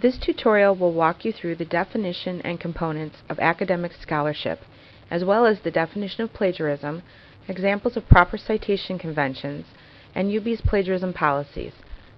This tutorial will walk you through the definition and components of academic scholarship, as well as the definition of plagiarism, examples of proper citation conventions, and UB's plagiarism policies.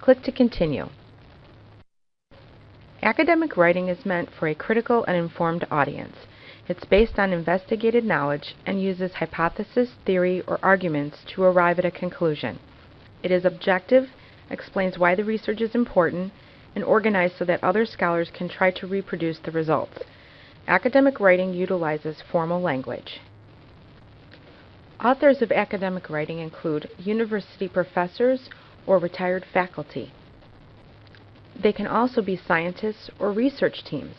Click to continue. Academic writing is meant for a critical and informed audience. It's based on investigated knowledge and uses hypothesis, theory, or arguments to arrive at a conclusion. It is objective, explains why the research is important, and organized so that other scholars can try to reproduce the results. Academic writing utilizes formal language. Authors of academic writing include university professors or retired faculty. They can also be scientists or research teams.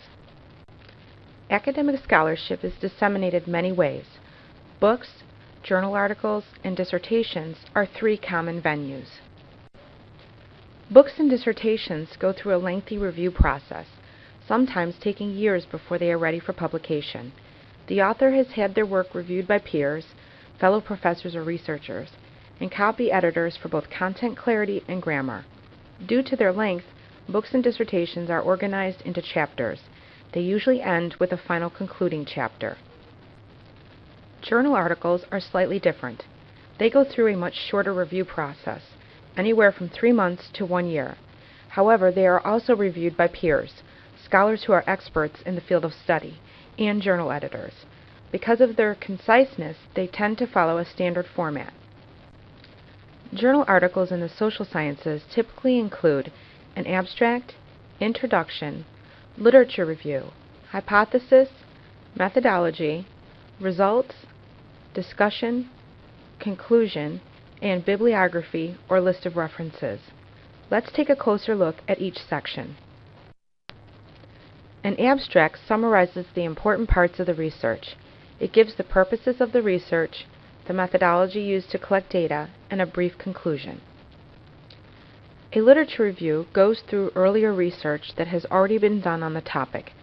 Academic scholarship is disseminated many ways. Books, journal articles, and dissertations are three common venues. Books and dissertations go through a lengthy review process, sometimes taking years before they are ready for publication. The author has had their work reviewed by peers, fellow professors or researchers, and copy editors for both content clarity and grammar. Due to their length, books and dissertations are organized into chapters. They usually end with a final concluding chapter. Journal articles are slightly different. They go through a much shorter review process, anywhere from three months to one year. However, they are also reviewed by peers, scholars who are experts in the field of study, and journal editors. Because of their conciseness, they tend to follow a standard format. Journal articles in the social sciences typically include an abstract, introduction, literature review, hypothesis, methodology, results, discussion, conclusion, and bibliography or list of references. Let's take a closer look at each section. An abstract summarizes the important parts of the research. It gives the purposes of the research, the methodology used to collect data, and a brief conclusion. A literature review goes through earlier research that has already been done on the topic.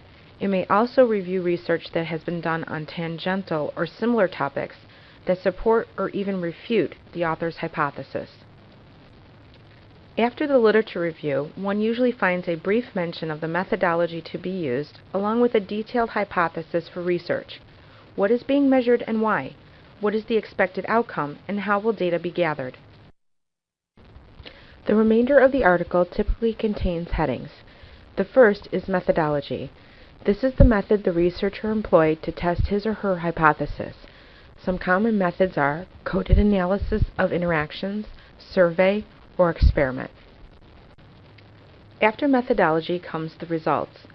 It may also review research that has been done on tangential or similar topics that support or even refute the author's hypothesis. After the literature review, one usually finds a brief mention of the methodology to be used, along with a detailed hypothesis for research. What is being measured and why? What is the expected outcome, and how will data be gathered? The remainder of the article typically contains headings. The first is methodology. This is the method the researcher employed to test his or her hypothesis. Some common methods are coded analysis of interactions, survey, or experiment. After methodology comes the results.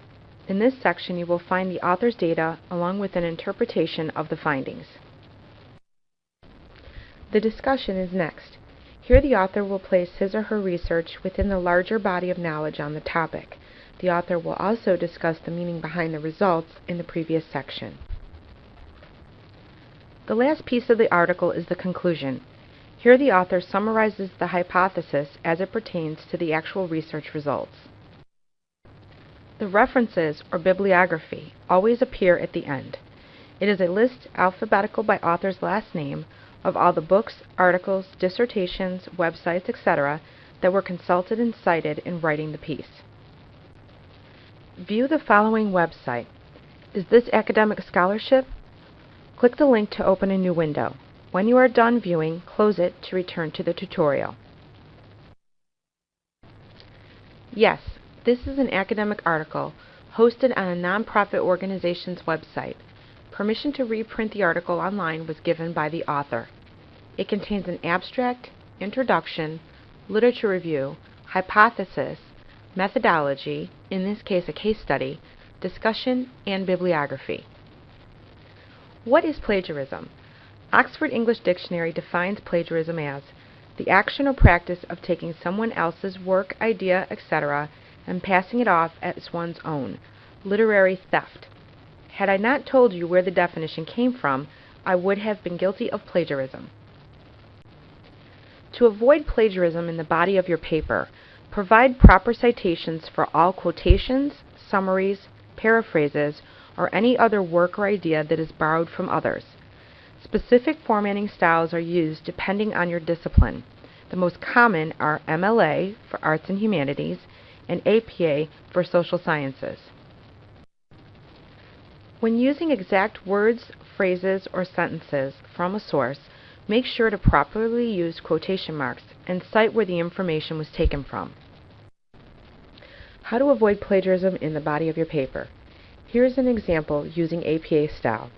In this section you will find the author's data along with an interpretation of the findings. The discussion is next. Here the author will place his or her research within the larger body of knowledge on the topic. The author will also discuss the meaning behind the results in the previous section. The last piece of the article is the conclusion. Here the author summarizes the hypothesis as it pertains to the actual research results. The references, or bibliography, always appear at the end. It is a list alphabetical by author's last name of all the books, articles, dissertations, websites, etc. that were consulted and cited in writing the piece. View the following website. Is this academic scholarship? Click the link to open a new window. When you are done viewing, close it to return to the tutorial. Yes, this is an academic article hosted on a nonprofit organization's website. Permission to reprint the article online was given by the author. It contains an abstract, introduction, literature review, hypothesis, methodology, in this case a case study, discussion, and bibliography. What is plagiarism? Oxford English Dictionary defines plagiarism as the action or practice of taking someone else's work, idea, etc., and passing it off as one's own. Literary theft. Had I not told you where the definition came from, I would have been guilty of plagiarism. To avoid plagiarism in the body of your paper, provide proper citations for all quotations, summaries, paraphrases, or any other work or idea that is borrowed from others. Specific formatting styles are used depending on your discipline. The most common are MLA for Arts and Humanities and APA for social sciences. When using exact words, phrases, or sentences from a source, make sure to properly use quotation marks and cite where the information was taken from. How to avoid plagiarism in the body of your paper. Here is an example using APA style.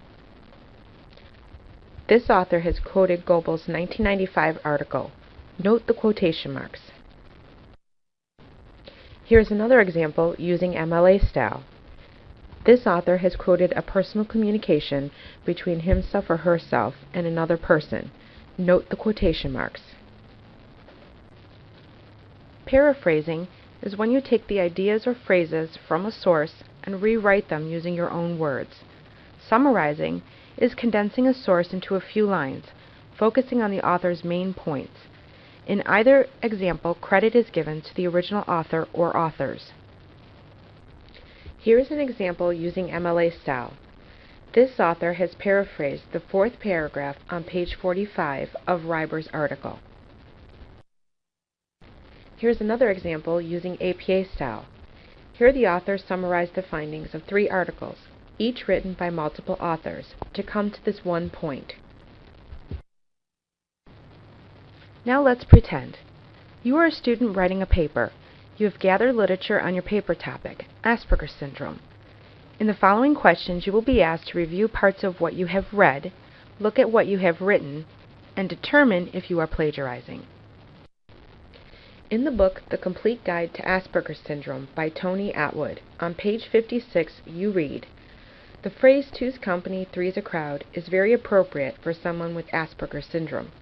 This author has quoted Goebbels' 1995 article. Note the quotation marks. Here is another example using MLA style. This author has quoted a personal communication between himself or herself and another person. Note the quotation marks. Paraphrasing is when you take the ideas or phrases from a source and rewrite them using your own words. Summarizing is condensing a source into a few lines, focusing on the author's main points. In either example, credit is given to the original author or authors. Here is an example using MLA style. This author has paraphrased the fourth paragraph on page 45 of Reiber's article. Here's another example using APA style. Here the author summarized the findings of three articles, each written by multiple authors, to come to this one point. Now let's pretend. You are a student writing a paper you have gathered literature on your paper topic, Asperger's syndrome. In the following questions you will be asked to review parts of what you have read, look at what you have written, and determine if you are plagiarizing. In the book The Complete Guide to Asperger's Syndrome by Tony Attwood, on page 56 you read, The phrase two's company, three's a crowd is very appropriate for someone with Asperger's syndrome.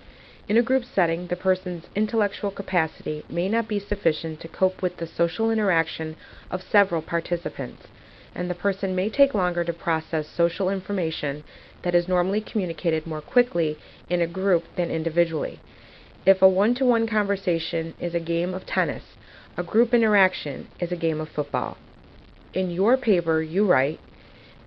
In a group setting, the person's intellectual capacity may not be sufficient to cope with the social interaction of several participants, and the person may take longer to process social information that is normally communicated more quickly in a group than individually. If a one-to-one conversation is a game of tennis, a group interaction is a game of football. In your paper, you write,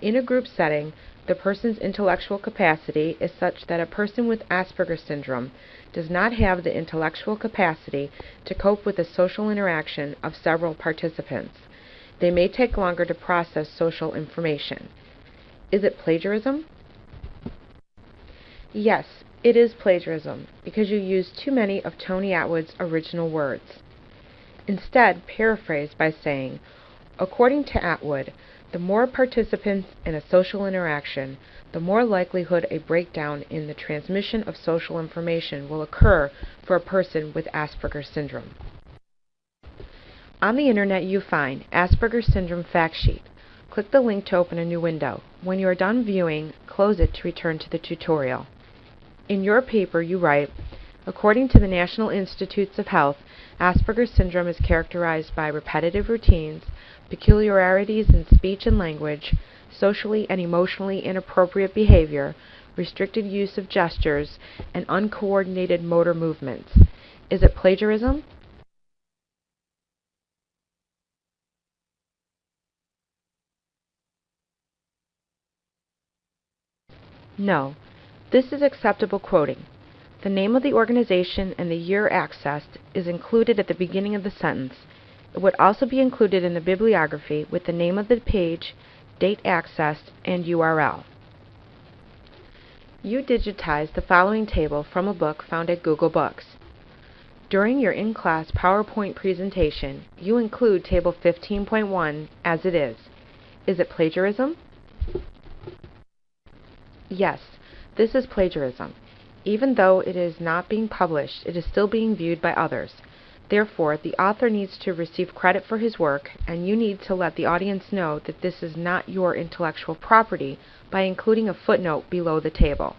in a group setting, the person's intellectual capacity is such that a person with Asperger's syndrome does not have the intellectual capacity to cope with the social interaction of several participants. They may take longer to process social information. Is it plagiarism? Yes, it is plagiarism because you use too many of Tony Attwood's original words. Instead, paraphrase by saying, according to Attwood, the more participants in a social interaction, the more likelihood a breakdown in the transmission of social information will occur for a person with Asperger's syndrome. On the internet you find Asperger's Syndrome Fact Sheet. Click the link to open a new window. When you are done viewing, close it to return to the tutorial. In your paper you write, According to the National Institutes of Health, Asperger's syndrome is characterized by repetitive routines, peculiarities in speech and language, socially and emotionally inappropriate behavior, restricted use of gestures, and uncoordinated motor movements. Is it plagiarism? No. This is acceptable quoting. The name of the organization and the year accessed is included at the beginning of the sentence it would also be included in the bibliography with the name of the page, date accessed, and URL. You digitized the following table from a book found at Google Books. During your in-class PowerPoint presentation, you include Table 15.1 as it is. Is it plagiarism? Yes, this is plagiarism. Even though it is not being published, it is still being viewed by others. Therefore, the author needs to receive credit for his work, and you need to let the audience know that this is not your intellectual property by including a footnote below the table.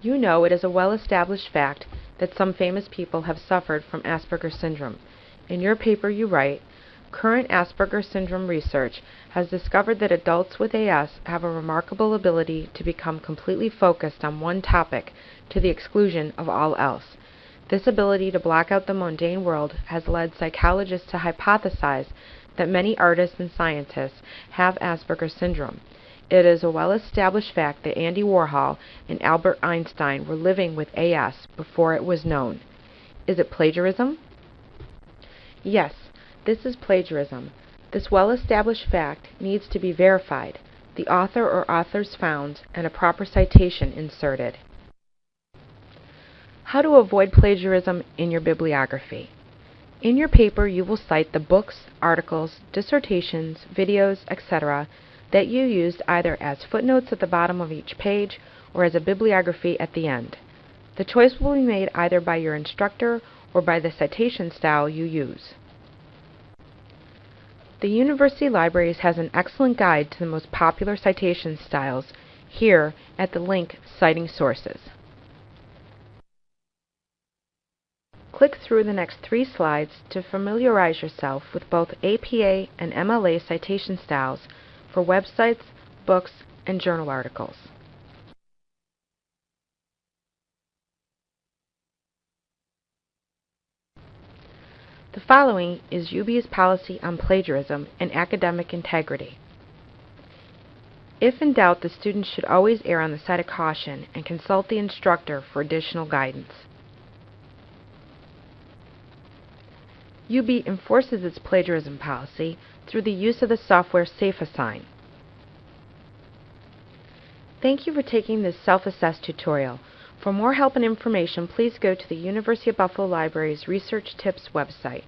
You know it is a well-established fact that some famous people have suffered from Asperger's syndrome. In your paper you write, Current Asperger's syndrome research has discovered that adults with AS have a remarkable ability to become completely focused on one topic to the exclusion of all else. This ability to block out the mundane world has led psychologists to hypothesize that many artists and scientists have Asperger's syndrome. It is a well-established fact that Andy Warhol and Albert Einstein were living with AS before it was known. Is it plagiarism? Yes, this is plagiarism. This well-established fact needs to be verified, the author or authors found, and a proper citation inserted. How to avoid plagiarism in your bibliography. In your paper you will cite the books, articles, dissertations, videos, etc. that you used either as footnotes at the bottom of each page or as a bibliography at the end. The choice will be made either by your instructor or by the citation style you use. The University Libraries has an excellent guide to the most popular citation styles here at the link Citing Sources. Click through the next three slides to familiarize yourself with both APA and MLA citation styles for websites, books, and journal articles. The following is UB's policy on plagiarism and academic integrity. If in doubt, the student should always err on the side of caution and consult the instructor for additional guidance. UB enforces its plagiarism policy through the use of the software SafeAssign. Thank you for taking this self-assess tutorial. For more help and information, please go to the University of Buffalo Library's Research Tips website.